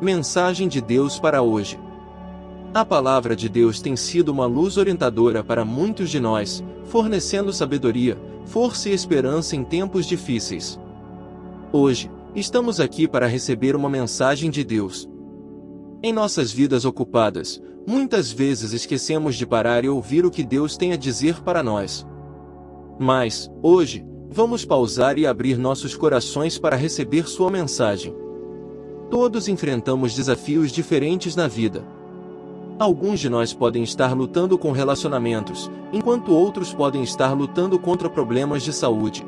Mensagem de Deus para hoje. A palavra de Deus tem sido uma luz orientadora para muitos de nós, fornecendo sabedoria, força e esperança em tempos difíceis. Hoje, estamos aqui para receber uma mensagem de Deus. Em nossas vidas ocupadas, muitas vezes esquecemos de parar e ouvir o que Deus tem a dizer para nós. Mas, hoje, vamos pausar e abrir nossos corações para receber Sua mensagem. Todos enfrentamos desafios diferentes na vida. Alguns de nós podem estar lutando com relacionamentos, enquanto outros podem estar lutando contra problemas de saúde.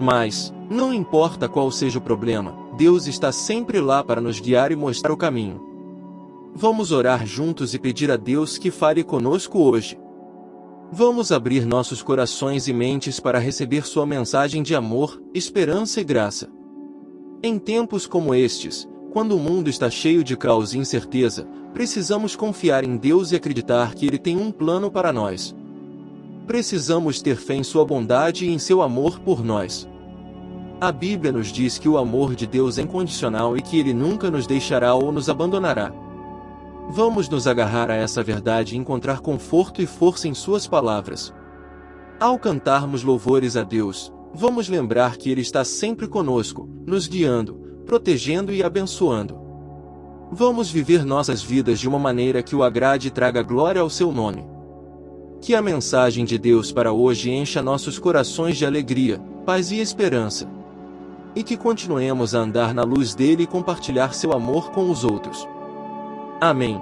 Mas, não importa qual seja o problema, Deus está sempre lá para nos guiar e mostrar o caminho. Vamos orar juntos e pedir a Deus que fale conosco hoje. Vamos abrir nossos corações e mentes para receber Sua mensagem de amor, esperança e graça. Em tempos como estes, quando o mundo está cheio de caos e incerteza, precisamos confiar em Deus e acreditar que Ele tem um plano para nós. Precisamos ter fé em Sua bondade e em seu amor por nós. A Bíblia nos diz que o amor de Deus é incondicional e que Ele nunca nos deixará ou nos abandonará. Vamos nos agarrar a essa verdade e encontrar conforto e força em Suas palavras. Ao cantarmos louvores a Deus, vamos lembrar que Ele está sempre conosco, nos guiando, protegendo e abençoando. Vamos viver nossas vidas de uma maneira que o agrade e traga glória ao seu nome. Que a mensagem de Deus para hoje encha nossos corações de alegria, paz e esperança. E que continuemos a andar na luz dele e compartilhar seu amor com os outros. Amém.